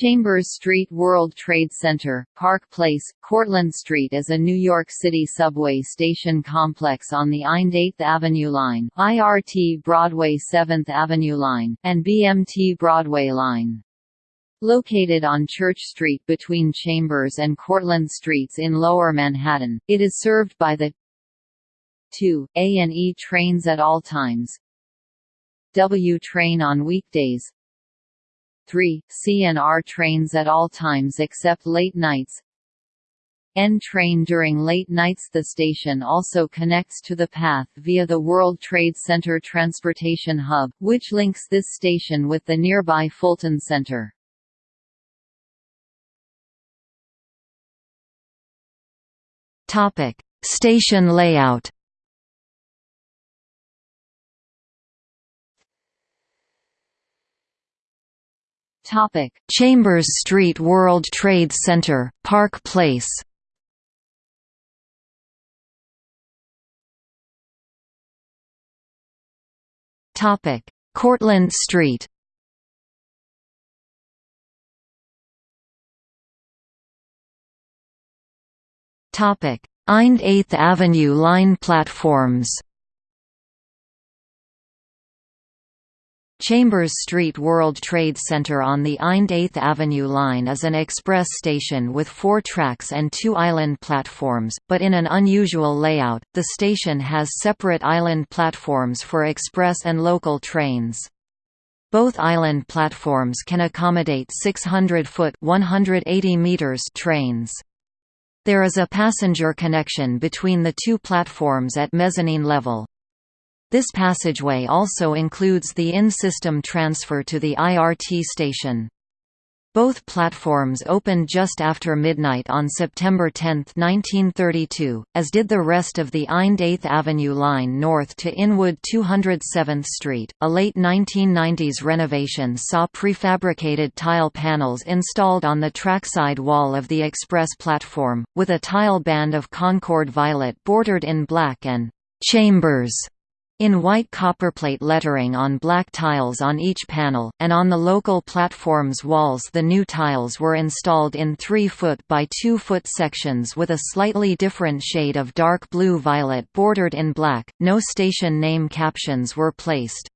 Chambers Street World Trade Center, Park Place, Cortlandt Street is a New York City subway station complex on the IND 8th Avenue Line IRT Broadway 7th Avenue Line, and BMT Broadway Line. Located on Church Street between Chambers and Cortlandt Streets in Lower Manhattan, it is served by the 2, A and E trains at all times, W train on weekdays, 3, CNR trains at all times except late nights. N train during late nights. The station also connects to the PATH via the World Trade Center Transportation Hub, which links this station with the nearby Fulton Center. Station layout Topic: Chambers Street World Trade Center, Park Place. Topic: Cortlandt Street. Topic: IND 8th Avenue line platforms. Chambers Street World Trade Center on the IND 8th Avenue line is an express station with four tracks and two island platforms, but in an unusual layout, the station has separate island platforms for express and local trains. Both island platforms can accommodate 600-foot (180 meters) trains. There is a passenger connection between the two platforms at mezzanine level. This passageway also includes the in-system transfer to the IRT station. Both platforms opened just after midnight on September 10, 1932, as did the rest of the IND 8th Avenue line north to Inwood 207th Street. A late 1990s renovation saw prefabricated tile panels installed on the trackside wall of the express platform, with a tile band of Concord violet bordered in black and chambers in white copperplate lettering on black tiles on each panel, and on the local platform's walls the new tiles were installed in 3-foot by 2-foot sections with a slightly different shade of dark blue-violet bordered in black. No station name captions were placed.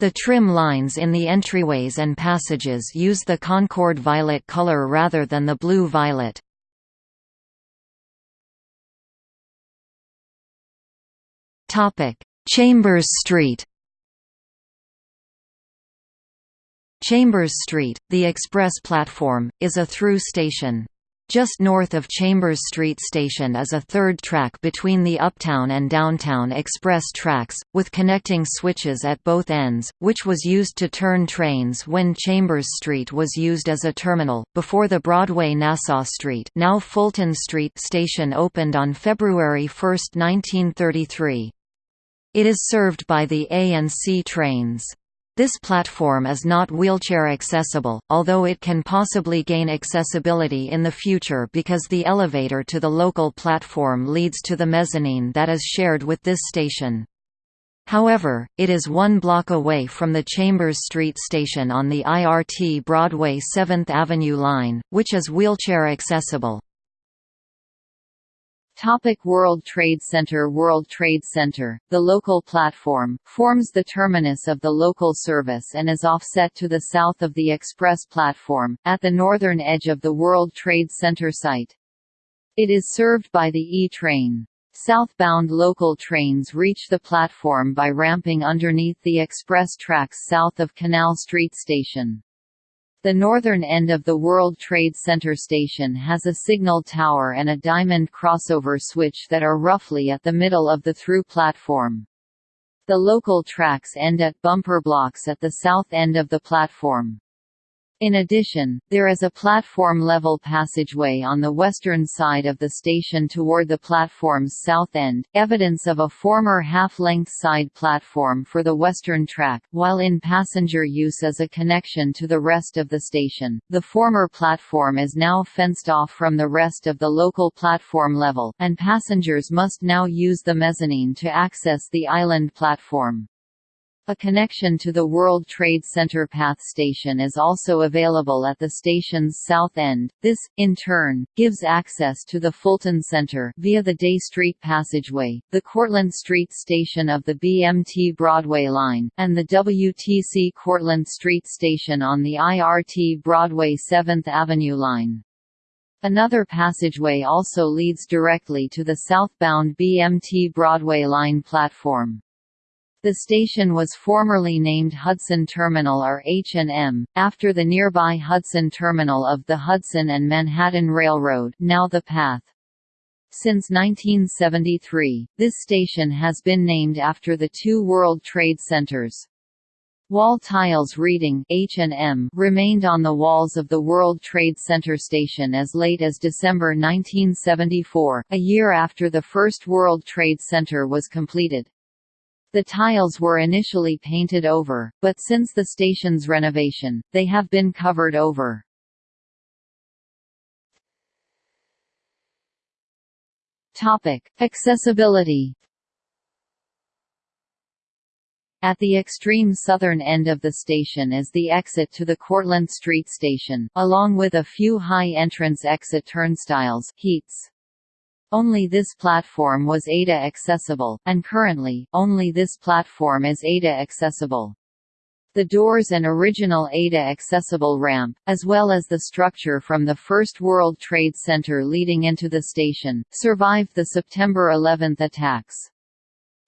The trim lines in the entryways and passages use the Concord violet color rather than the blue-violet. Topic: Chambers Street Chambers Street, the express platform, is a through station. Just north of Chambers Street Station is a third track between the Uptown and Downtown Express tracks, with connecting switches at both ends, which was used to turn trains when Chambers Street was used as a terminal, before the Broadway Nassau Street now Fulton Street station opened on February 1, 1933. It is served by the A and C trains. This platform is not wheelchair accessible, although it can possibly gain accessibility in the future because the elevator to the local platform leads to the mezzanine that is shared with this station. However, it is one block away from the Chambers Street station on the IRT Broadway 7th Avenue line, which is wheelchair accessible. Topic World Trade Center World Trade Center, the local platform, forms the terminus of the local service and is offset to the south of the express platform, at the northern edge of the World Trade Center site. It is served by the E-train. Southbound local trains reach the platform by ramping underneath the express tracks south of Canal Street Station. The northern end of the World Trade Center station has a signal tower and a diamond crossover switch that are roughly at the middle of the through platform. The local tracks end at bumper blocks at the south end of the platform. In addition, there is a platform-level passageway on the western side of the station toward the platform's south end, evidence of a former half-length side platform for the western track, while in passenger use as a connection to the rest of the station. The former platform is now fenced off from the rest of the local platform level, and passengers must now use the mezzanine to access the island platform. A connection to the World Trade Center PATH station is also available at the station's south end. This, in turn, gives access to the Fulton Center via the Dey Street Passageway, the Cortlandt Street station of the BMT Broadway line, and the WTC Cortlandt Street station on the IRT Broadway 7th Avenue line. Another passageway also leads directly to the southbound BMT Broadway line platform. The station was formerly named Hudson Terminal or H&M, after the nearby Hudson Terminal of the Hudson and Manhattan Railroad now the PATH. Since 1973, this station has been named after the two World Trade Centers. Wall tiles reading H&M remained on the walls of the World Trade Center station as late as December 1974, a year after the first World Trade Center was completed. The tiles were initially painted over, but since the station's renovation, they have been covered over. Topic: Accessibility. At the extreme southern end of the station is the exit to the Cortlandt Street station, along with a few high entrance exit turnstiles HEETs. Only this platform was ADA accessible, and currently, only this platform is ADA accessible. The doors and original ADA accessible ramp, as well as the structure from the First World Trade Center leading into the station, survived the September 11 attacks.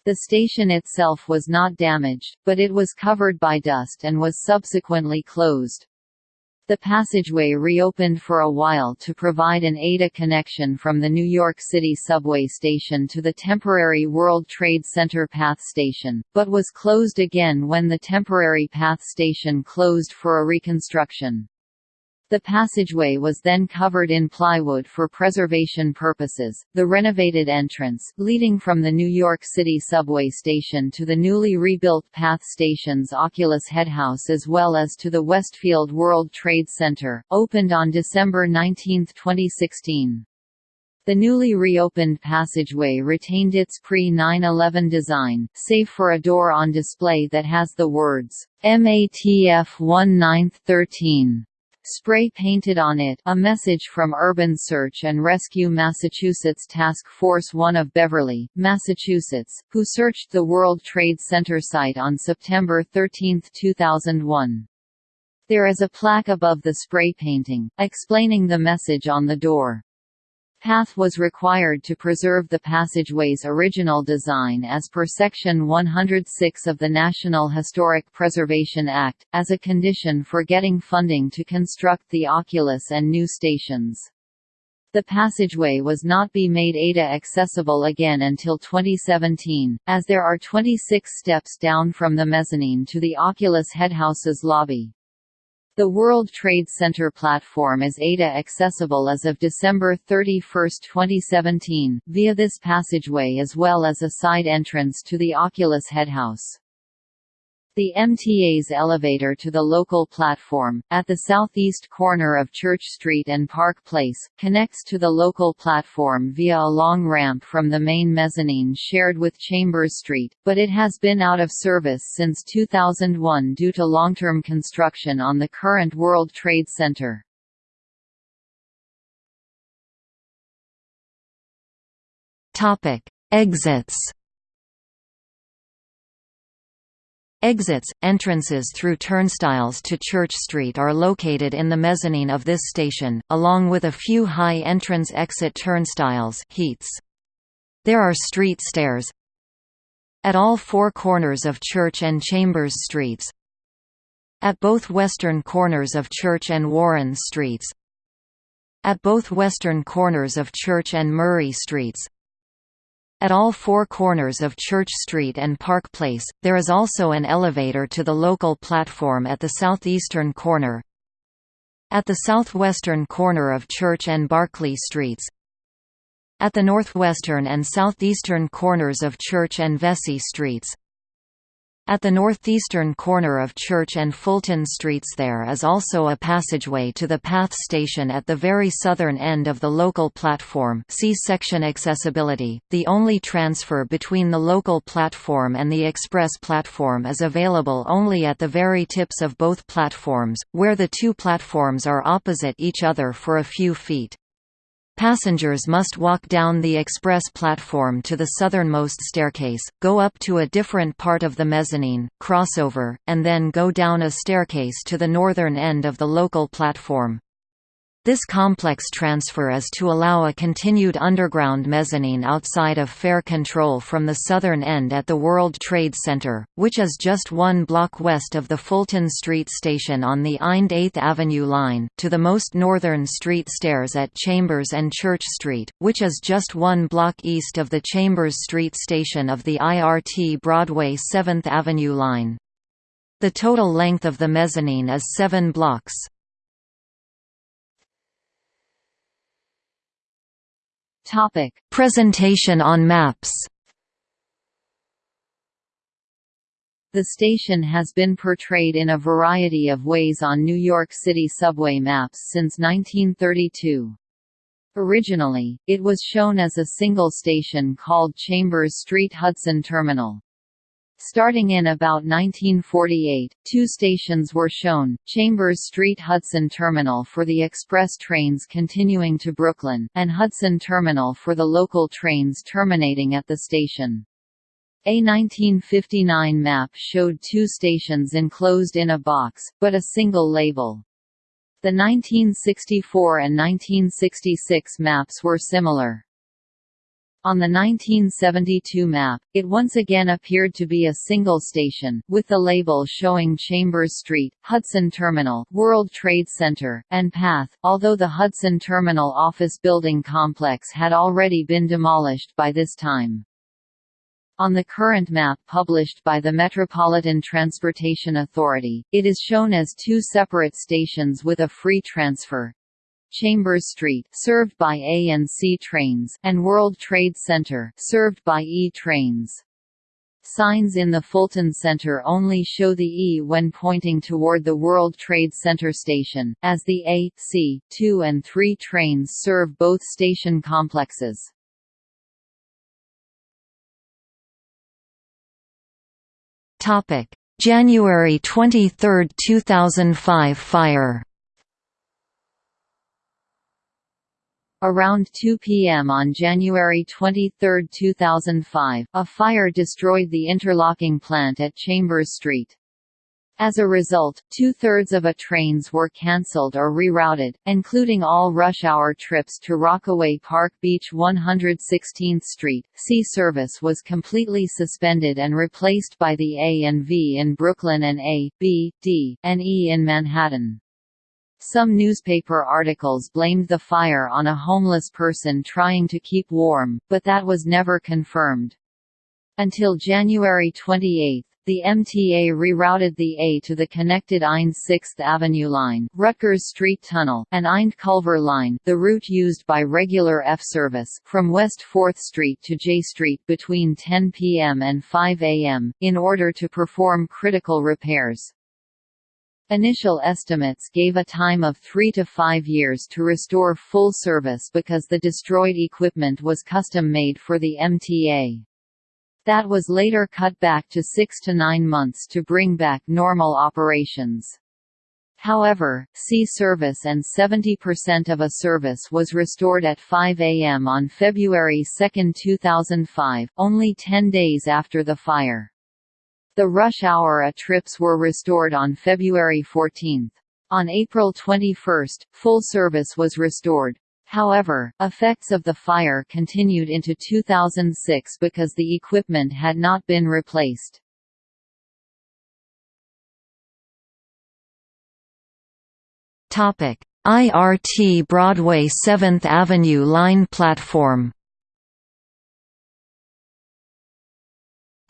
The station itself was not damaged, but it was covered by dust and was subsequently closed. The passageway reopened for a while to provide an ADA connection from the New York City subway station to the temporary World Trade Center PATH station, but was closed again when the temporary PATH station closed for a reconstruction. The passageway was then covered in plywood for preservation purposes. The renovated entrance, leading from the New York City subway station to the newly rebuilt PATH station's Oculus Headhouse as well as to the Westfield World Trade Center, opened on December 19, 2016. The newly reopened passageway retained its pre-9-11 design, save for a door on display that has the words, MATF 1913 spray painted on it a message from Urban Search and Rescue Massachusetts Task Force 1 of Beverly, Massachusetts, who searched the World Trade Center site on September 13, 2001. There is a plaque above the spray painting, explaining the message on the door. PATH was required to preserve the passageway's original design as per Section 106 of the National Historic Preservation Act, as a condition for getting funding to construct the Oculus and new stations. The passageway was not be made ADA accessible again until 2017, as there are 26 steps down from the mezzanine to the Oculus Headhouse's lobby. The World Trade Center platform is ADA accessible as of December 31, 2017, via this passageway as well as a side entrance to the Oculus Headhouse. The MTA's elevator to the local platform, at the southeast corner of Church Street and Park Place, connects to the local platform via a long ramp from the main mezzanine shared with Chambers Street, but it has been out of service since 2001 due to long-term construction on the current World Trade Center. Exits Exits, entrances through turnstiles to Church Street are located in the mezzanine of this station, along with a few high entrance exit turnstiles HEETs. There are street stairs at all four corners of Church and Chambers Streets, at both western corners of Church and Warren Streets, at both western corners of Church and Murray Streets, at all four corners of Church Street and Park Place, there is also an elevator to the local platform at the southeastern corner. At the southwestern corner of Church and Barclay Streets. At the northwestern and southeastern corners of Church and Vesey Streets. At the northeastern corner of Church and Fulton Streets there is also a passageway to the PATH station at the very southern end of the local platform see section Accessibility. The only transfer between the local platform and the express platform is available only at the very tips of both platforms, where the two platforms are opposite each other for a few feet. Passengers must walk down the express platform to the southernmost staircase, go up to a different part of the mezzanine, crossover, and then go down a staircase to the northern end of the local platform. This complex transfer is to allow a continued underground mezzanine outside of fare control from the southern end at the World Trade Center, which is just one block west of the Fulton Street station on the IND 8th Avenue line, to the most northern street stairs at Chambers and Church Street, which is just one block east of the Chambers Street station of the IRT Broadway 7th Avenue line. The total length of the mezzanine is seven blocks. Topic: Presentation on maps. The station has been portrayed in a variety of ways on New York City subway maps since 1932. Originally, it was shown as a single station called Chambers Street Hudson Terminal. Starting in about 1948, two stations were shown, Chambers Street Hudson Terminal for the express trains continuing to Brooklyn, and Hudson Terminal for the local trains terminating at the station. A 1959 map showed two stations enclosed in a box, but a single label. The 1964 and 1966 maps were similar. On the 1972 map, it once again appeared to be a single station, with the label showing Chambers Street, Hudson Terminal, World Trade Center, and PATH, although the Hudson Terminal office building complex had already been demolished by this time. On the current map published by the Metropolitan Transportation Authority, it is shown as two separate stations with a free transfer, Chambers Street served by A and C trains and World Trade Center served by E trains. Signs in the Fulton Center only show the E when pointing toward the World Trade Center station, as the A, C, 2 and 3 trains serve both station complexes. January 23, 2005 fire Around 2 p.m. on January 23, 2005, a fire destroyed the interlocking plant at Chambers Street. As a result, two-thirds of a trains were cancelled or rerouted, including all rush-hour trips to Rockaway Park Beach 116th Street. C service was completely suspended and replaced by the A and V in Brooklyn and A, B, D, and E in Manhattan. Some newspaper articles blamed the fire on a homeless person trying to keep warm, but that was never confirmed. Until January 28, the MTA rerouted the A to the connected IND 6th Avenue line, Rutgers Street Tunnel, and IND Culver line, the route used by regular F service, from West 4th Street to Jay Street between 10 p.m. and 5 a.m., in order to perform critical repairs. Initial estimates gave a time of three to five years to restore full service because the destroyed equipment was custom-made for the MTA. That was later cut back to six to nine months to bring back normal operations. However, C service and 70% of a service was restored at 5 a.m. on February 2, 2005, only 10 days after the fire. The rush hour A trips were restored on February 14. On April 21, full service was restored. However, effects of the fire continued into 2006 because the equipment had not been replaced. IRT Broadway 7th Avenue line platform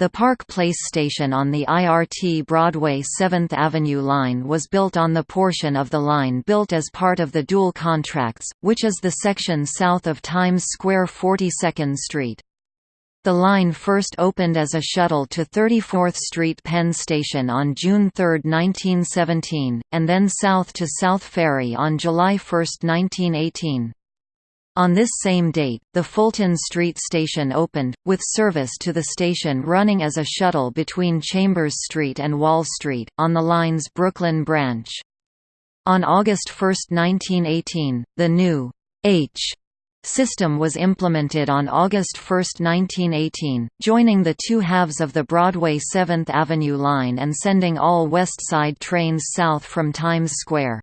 The Park Place station on the IRT Broadway 7th Avenue line was built on the portion of the line built as part of the dual contracts, which is the section south of Times Square 42nd Street. The line first opened as a shuttle to 34th Street Penn Station on June 3, 1917, and then south to South Ferry on July 1, 1918. On this same date, the Fulton Street station opened, with service to the station running as a shuttle between Chambers Street and Wall Street, on the line's Brooklyn branch. On August 1, 1918, the new H system was implemented on August 1, 1918, joining the two halves of the Broadway 7th Avenue line and sending all West Side trains south from Times Square.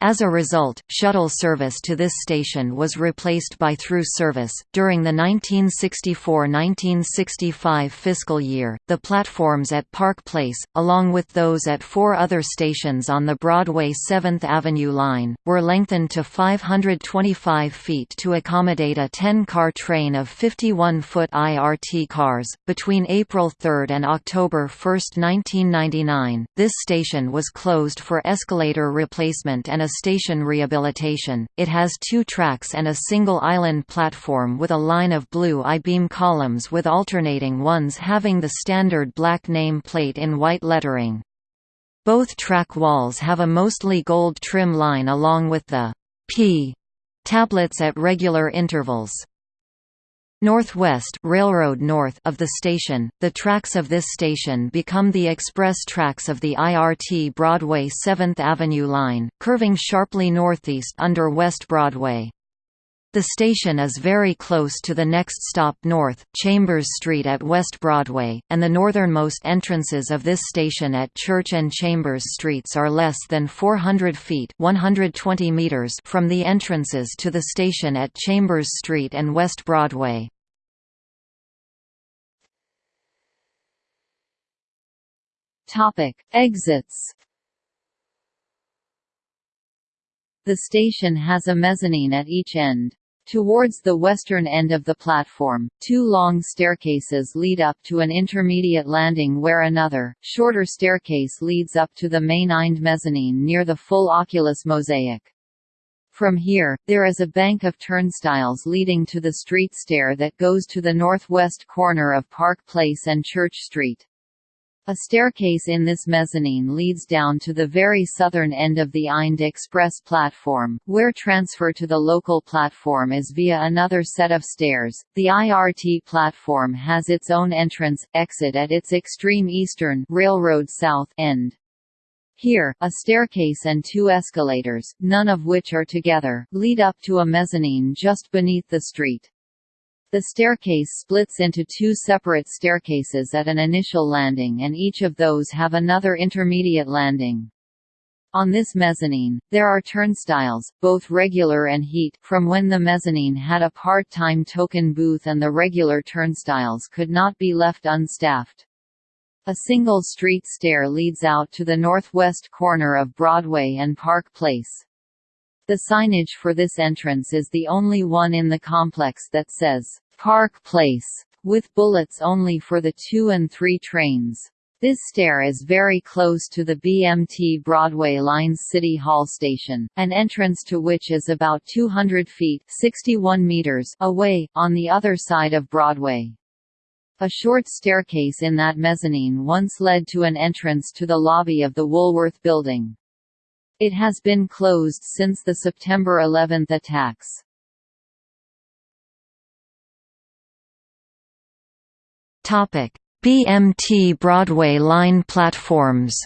As a result, shuttle service to this station was replaced by through service. During the 1964-1965 fiscal year, the platforms at Park Place, along with those at four other stations on the Broadway 7th Avenue line, were lengthened to 525 feet to accommodate a 10-car train of 51-foot IRT cars. Between April 3 and October 1, 1999, this station was closed for escalator replacement and a station rehabilitation. It has two tracks and a single island platform with a line of blue I-beam columns with alternating ones having the standard black name plate in white lettering. Both track walls have a mostly gold trim line along with the P tablets at regular intervals. Northwest Railroad north of the station, the tracks of this station become the express tracks of the IRT Broadway 7th Avenue line, curving sharply northeast under West Broadway. The station is very close to the next stop north, Chambers Street at West Broadway, and the northernmost entrances of this station at Church and Chambers Streets are less than 400 feet 120 meters from the entrances to the station at Chambers Street and West Broadway. Topic. Exits The station has a mezzanine at each end. Towards the western end of the platform, two long staircases lead up to an intermediate landing where another, shorter staircase leads up to the main end mezzanine near the full oculus mosaic. From here, there is a bank of turnstiles leading to the street stair that goes to the northwest corner of Park Place and Church Street. A staircase in this mezzanine leads down to the very southern end of the IND Express platform, where transfer to the local platform is via another set of stairs. The IRT platform has its own entrance exit at its extreme eastern railroad south end. Here, a staircase and two escalators, none of which are together, lead up to a mezzanine just beneath the street. The staircase splits into two separate staircases at an initial landing and each of those have another intermediate landing. On this mezzanine, there are turnstiles, both regular and HEET, from when the mezzanine had a part-time token booth and the regular turnstiles could not be left unstaffed. A single street stair leads out to the northwest corner of Broadway and Park Place. The signage for this entrance is the only one in the complex that says, "'Park Place' with bullets only for the 2 and 3 trains. This stair is very close to the BMT Broadway Line's City Hall station, an entrance to which is about 200 feet 61 meters away, on the other side of Broadway. A short staircase in that mezzanine once led to an entrance to the lobby of the Woolworth Building. It has been closed since the September 11 attacks. BMT Broadway line platforms.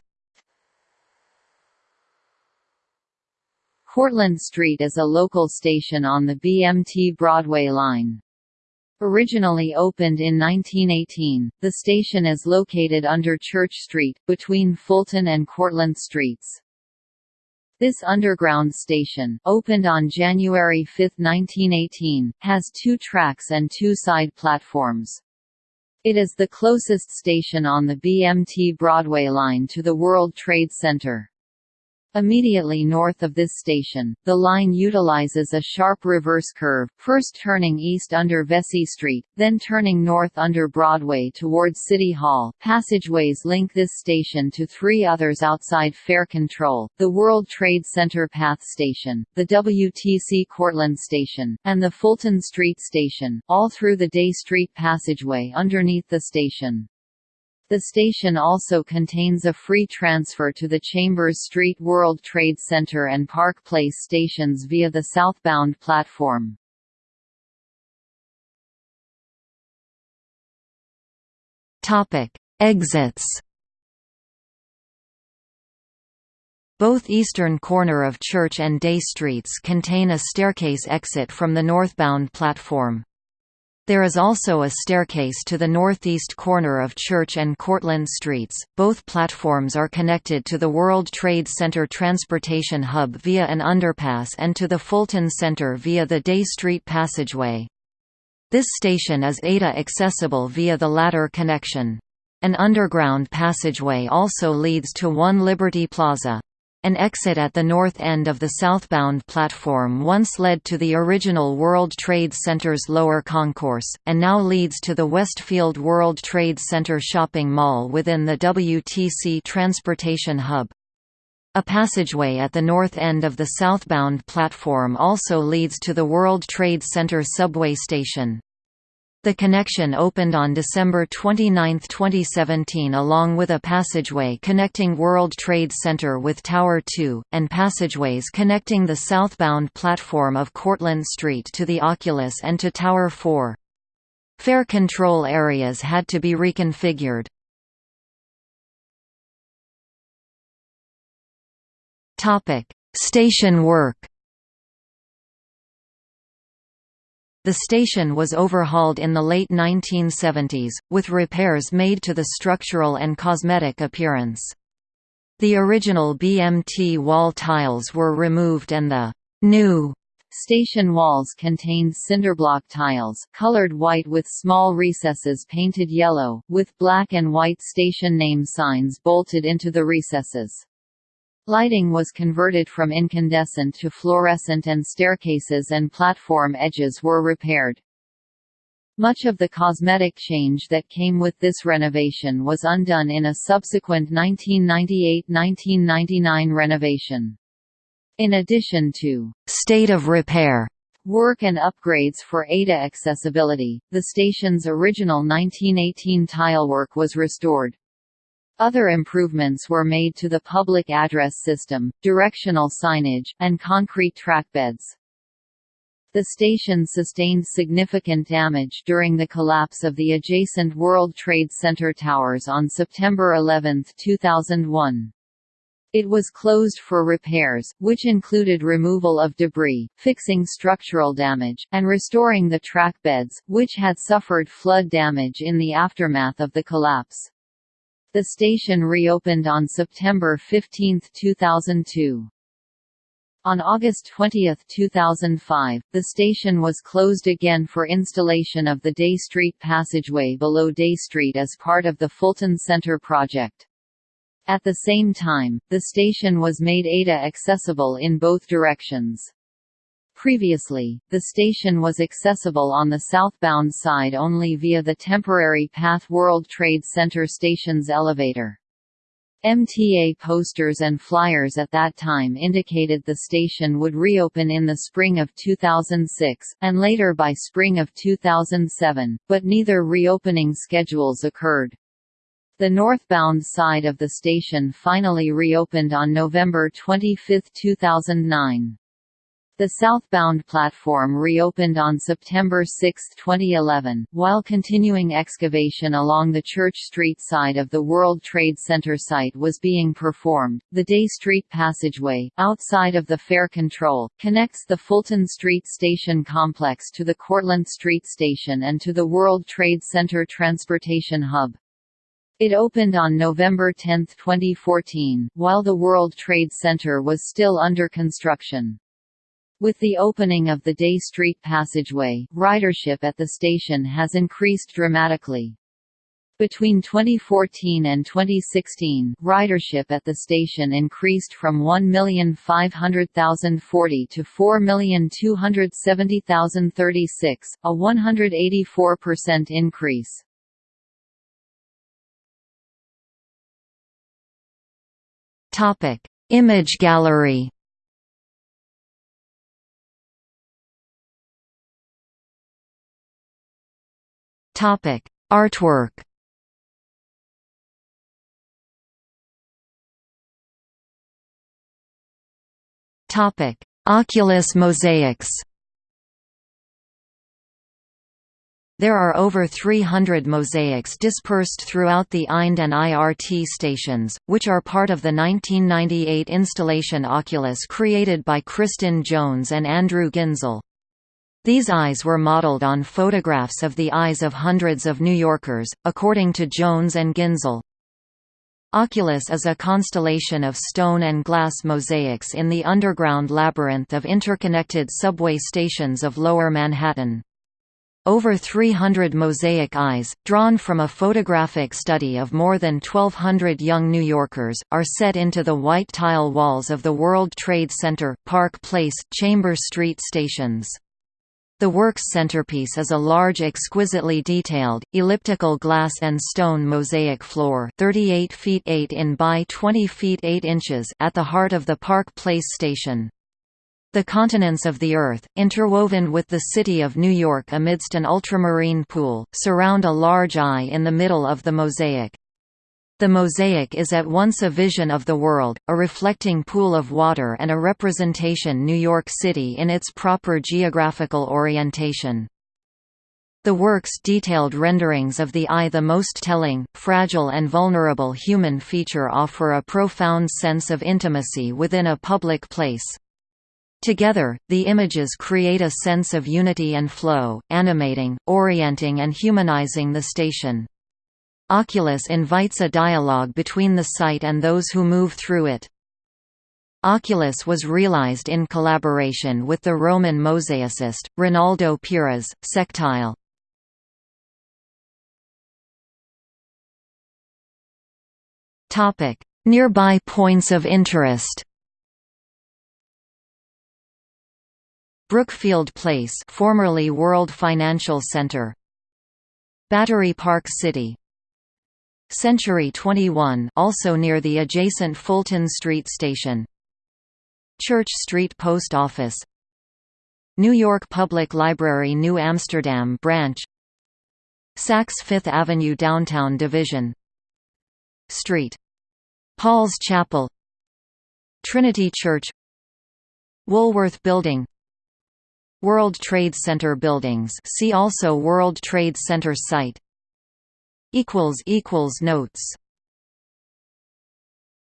Cortlandt Street is a local station on the BMT Broadway line. Originally opened in 1918, the station is located under Church Street, between Fulton and Cortlandt Streets. This underground station, opened on January 5, 1918, has two tracks and two side platforms. It is the closest station on the BMT Broadway line to the World Trade Center. Immediately north of this station, the line utilizes a sharp reverse curve, first turning east under Vesey Street, then turning north under Broadway towards City Hall. Passageways link this station to three others outside fare control, the World Trade Center PATH Station, the WTC Cortlandt Station, and the Fulton Street Station, all through the Dey Street passageway underneath the station. The station also contains a free transfer to the Chambers Street World Trade Center and Park Place stations via the southbound platform. Topic: Exits. Both eastern corner of Church and Dey Streets contain a staircase exit from the northbound platform. There is also a staircase to the northeast corner of Church and Cortlandt Streets. Both platforms are connected to the World Trade Center Transportation Hub via an underpass and to the Fulton Center via the Dey Street Passageway. This station is ADA accessible via the latter connection. An underground passageway also leads to One Liberty Plaza. An exit at the north end of the southbound platform once led to the original World Trade Center's lower concourse, and now leads to the Westfield World Trade Center shopping mall within the WTC Transportation Hub. A passageway at the north end of the southbound platform also leads to the World Trade Center subway station. The connection opened on December 29, 2017 along with a passageway connecting World Trade Center with Tower 2, and passageways connecting the southbound platform of Cortlandt Street to the Oculus and to Tower 4. Fare control areas had to be reconfigured. Station work The station was overhauled in the late 1970s, with repairs made to the structural and cosmetic appearance. The original BMT wall tiles were removed and the new Station walls contained cinderblock tiles, colored white with small recesses painted yellow, with black and white station name signs bolted into the recesses. Lighting was converted from incandescent to fluorescent and staircases and platform edges were repaired. Much of the cosmetic change that came with this renovation was undone in a subsequent 1998–1999 renovation. In addition to «state of repair» work and upgrades for ADA accessibility, the station's original 1918 tilework was restored. Other improvements were made to the public address system, directional signage, and concrete trackbeds. The station sustained significant damage during the collapse of the adjacent World Trade Center towers on September 11, 2001. It was closed for repairs, which included removal of debris, fixing structural damage, and restoring the track beds, which had suffered flood damage in the aftermath of the collapse. The station reopened on September 15, 2002. On August 20, 2005, the station was closed again for installation of the Dey Street passageway below Dey Street as part of the Fulton Center project. At the same time, the station was made ADA accessible in both directions. Previously, the station was accessible on the southbound side only via the temporary PATH World Trade Center station's elevator. MTA posters and flyers at that time indicated the station would reopen in the spring of 2006, and later by spring of 2007, but neither reopening schedules occurred. The northbound side of the station finally reopened on November 25, 2009. The southbound platform reopened on September 6, 2011, while continuing excavation along the Church Street side of the World Trade Center site was being performed. The Dey Street Passageway, outside of the fare control, connects the Fulton Street Station complex to the Cortlandt Street Station and to the World Trade Center Transportation Hub. It opened on November 10, 2014, while the World Trade Center was still under construction. With the opening of the Dey Street passageway, ridership at the station has increased dramatically. Between 2014 and 2016, ridership at the station increased from 1,500,040 to 4,270,036, a 184% increase. Topic: Image gallery. Topic: Artwork. Topic: Oculus mosaics. There are over 300 mosaics dispersed throughout the IND and IRT stations, which are part of the 1998 installation Oculus created by Kristin Jones and Andrew Ginzel. These eyes were modeled on photographs of the eyes of hundreds of New Yorkers, according to Jones and Ginzel. Oculus is a constellation of stone and glass mosaics in the underground labyrinth of interconnected subway stations of Lower Manhattan. Over 300 mosaic eyes, drawn from a photographic study of more than 1,200 young New Yorkers, are set into the white tile walls of the World Trade Center, Park Place, Chambers Street stations. The work's centerpiece is a large exquisitely detailed, elliptical glass and stone mosaic floor 38 feet 8 in by 20 feet 8 inches at the heart of the Park Place station. The continents of the Earth, interwoven with the city of New York amidst an ultramarine pool, surround a large eye in the middle of the mosaic. The mosaic is at once a vision of the world, a reflecting pool of water and a representation New York City in its proper geographical orientation. The work's detailed renderings of the eye the most telling, fragile and vulnerable human feature offer a profound sense of intimacy within a public place. Together, the images create a sense of unity and flow, animating, orienting and humanizing the station. Oculus invites a dialogue between the site and those who move through it. Oculus was realized in collaboration with the Roman mosaicist, Rinaldo Pires, Sectile. Nearby points of interest Brookfield Place formerly World Financial Center Battery Park City Century 21 also near the adjacent Fulton Street station. Church Street Post Office. New York Public Library New Amsterdam branch. Saks Fifth Avenue Downtown Division. Street. Paul's Chapel. Trinity Church. Woolworth Building. World Trade Center buildings. See also World Trade Center site Notes